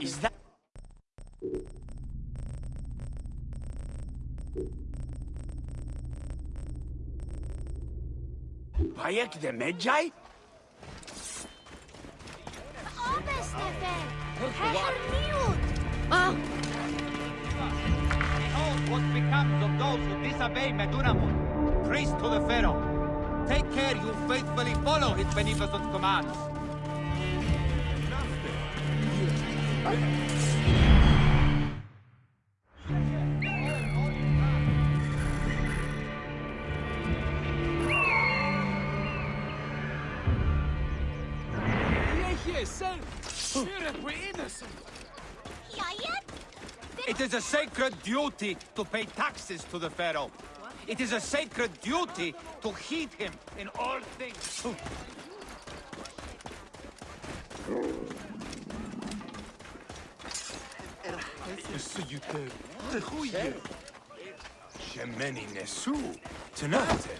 Is that... Bayek de Medjay? Ah! Behold what becomes of those who disobey Medunamun, priest to the Pharaoh. Take care you faithfully follow his beneficent commands. It is a sacred duty to pay taxes to the Pharaoh. It is a sacred duty to heed him in all things. Shemeni Nesu. Tanatem.